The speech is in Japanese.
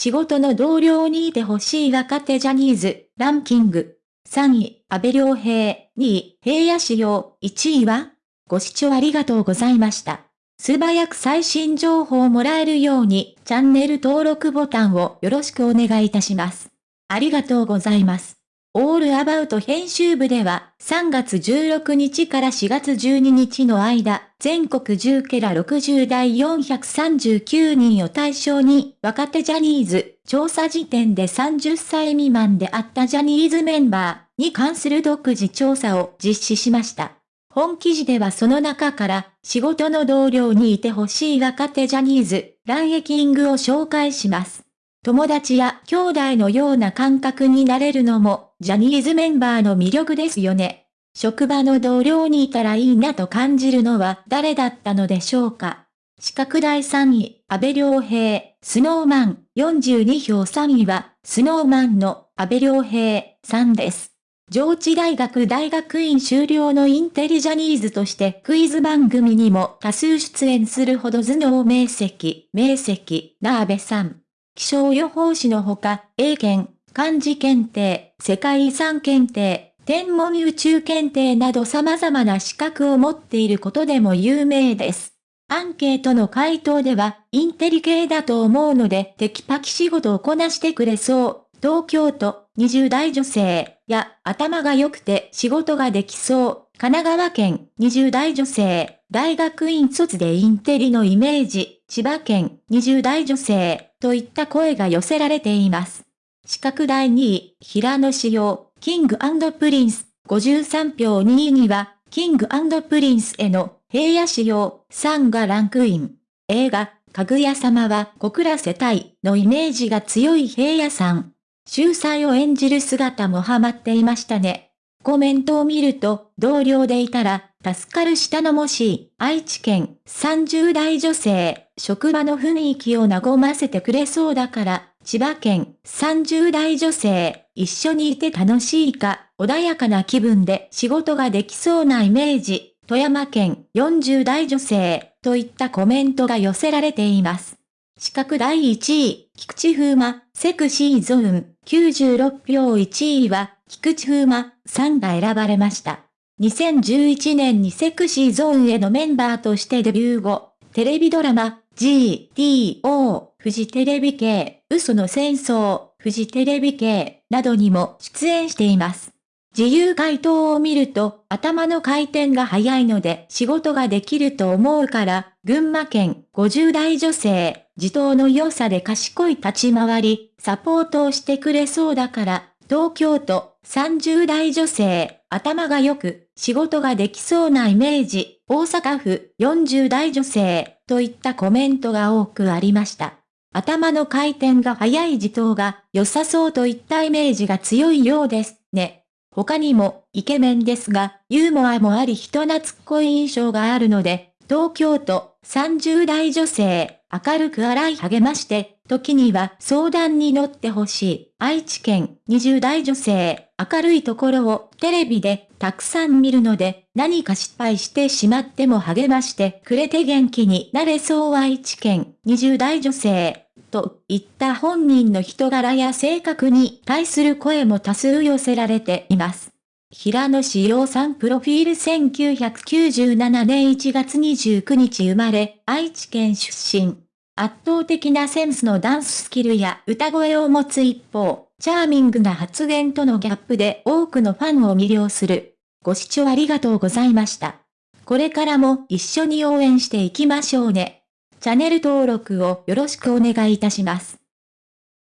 仕事の同僚にいてほしい若手ジャニーズ、ランキング。3位、安倍良平。2位、平野志陽。1位はご視聴ありがとうございました。素早く最新情報をもらえるように、チャンネル登録ボタンをよろしくお願いいたします。ありがとうございます。オールアバウト編集部では、3月16日から4月12日の間、全国10ケラ60代439人を対象に、若手ジャニーズ、調査時点で30歳未満であったジャニーズメンバーに関する独自調査を実施しました。本記事ではその中から、仕事の同僚にいてほしい若手ジャニーズ、ランエキングを紹介します。友達や兄弟のような感覚になれるのも、ジャニーズメンバーの魅力ですよね。職場の同僚にいたらいいなと感じるのは誰だったのでしょうか。資格第3位、安倍良平、スノーマン、42票3位は、スノーマンの安倍良平さんです。上智大学大学院修了のインテリジャニーズとしてクイズ番組にも多数出演するほど頭脳明晰、明晰な安倍さん。気象予報士のほか、英検、漢字検定、世界遺産検定、天文宇宙検定など様々な資格を持っていることでも有名です。アンケートの回答では、インテリ系だと思うので、テキパキ仕事をこなしてくれそう。東京都、20代女性、や、頭が良くて仕事ができそう。神奈川県、20代女性、大学院卒でインテリのイメージ。千葉県、20代女性、といった声が寄せられています。資格第2位、平野志陽、キングプリンス、53票2位には、キングプリンスへの平野志陽さんがランクイン。映画、かぐや様は小倉世帯のイメージが強い平野さん。秀才を演じる姿もハマっていましたね。コメントを見ると、同僚でいたら、助かる下のもし、愛知県30代女性、職場の雰囲気を和ませてくれそうだから、千葉県30代女性、一緒にいて楽しいか、穏やかな気分で仕事ができそうなイメージ、富山県40代女性、といったコメントが寄せられています。資格第1位、菊池風磨、セクシーゾーン、96票1位は、菊池風磨さんが選ばれました。2011年にセクシーゾーンへのメンバーとしてデビュー後、テレビドラマ、GTO、フジテレビ系、嘘の戦争、フジテレビ系、などにも出演しています。自由回答を見ると、頭の回転が速いので仕事ができると思うから、群馬県50代女性、自頭の良さで賢い立ち回り、サポートをしてくれそうだから、東京都30代女性、頭が良く、仕事ができそうなイメージ、大阪府40代女性、といったコメントが多くありました。頭の回転が速い自頭が良さそうといったイメージが強いようですね。他にも、イケメンですが、ユーモアもあり人懐っこい印象があるので、東京都30代女性、明るく洗い励まして、時には相談に乗ってほしい。愛知県20代女性、明るいところをテレビでたくさん見るので、何か失敗してしまっても励ましてくれて元気になれそう愛知県20代女性。といった本人の人柄や性格に対する声も多数寄せられています。平野志陽さんプロフィール1997年1月29日生まれ、愛知県出身。圧倒的なセンスのダンススキルや歌声を持つ一方、チャーミングな発言とのギャップで多くのファンを魅了する。ご視聴ありがとうございました。これからも一緒に応援していきましょうね。チャンネル登録をよろしくお願いいたします。